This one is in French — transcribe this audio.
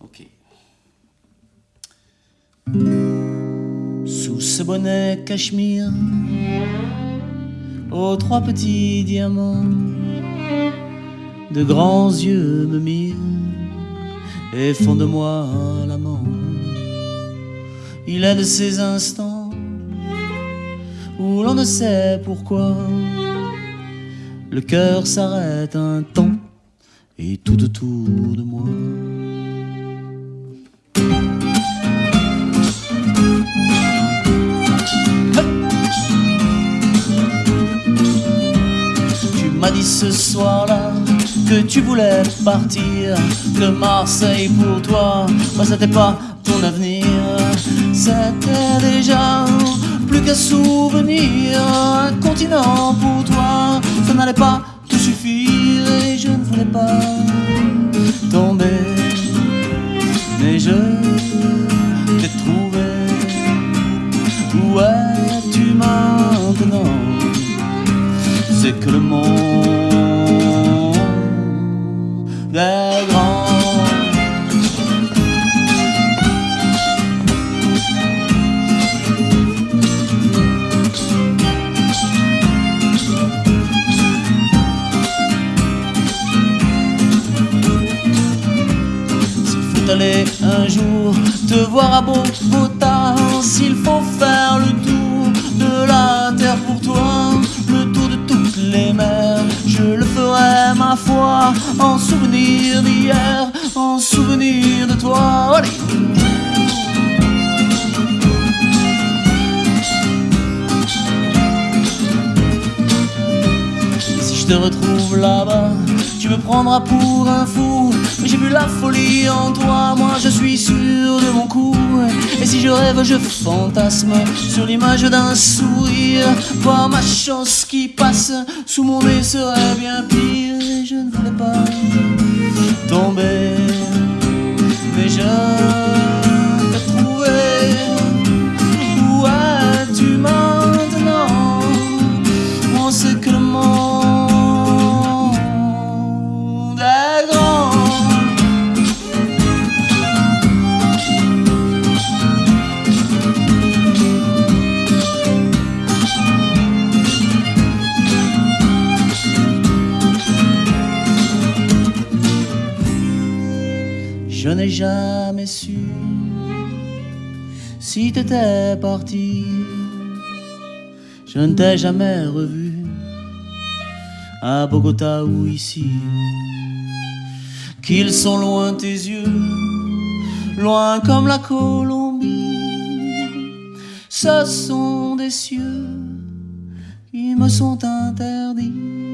Ok. Sous ce bonnet cachemire, aux trois petits diamants, de grands yeux me mirent et font de moi l'amant. Il est de ces instants où l'on ne sait pourquoi le cœur s'arrête un temps et tout autour de moi. Dit ce soir-là que tu voulais partir, que Marseille pour toi, moi c'était pas ton avenir, c'était déjà plus qu'un souvenir, un continent pour toi, ça n'allait pas te suffire et je ne voulais pas tomber, mais je t'ai trouvé. Où es-tu maintenant? C'est que le monde est grand. S'il faut aller un jour te voir à Bogota, s'il faut faire le tour de la terre pour toi, en souvenir d'hier, en souvenir de toi. Allez si je te retrouve là-bas, tu me prendras pour un fou. Mais j'ai vu la folie en toi, moi je suis sûr de mon coup. Et si je rêve, je fantasme sur l'image d'un sourire. Voir ma chance qui passe sous mon nez serait bien pire. Je n'ai jamais su si t'étais parti. Je ne t'ai jamais revu à Bogota ou ici. Qu'ils sont loin tes yeux, loin comme la Colombie. Ce sont des cieux qui me sont interdits.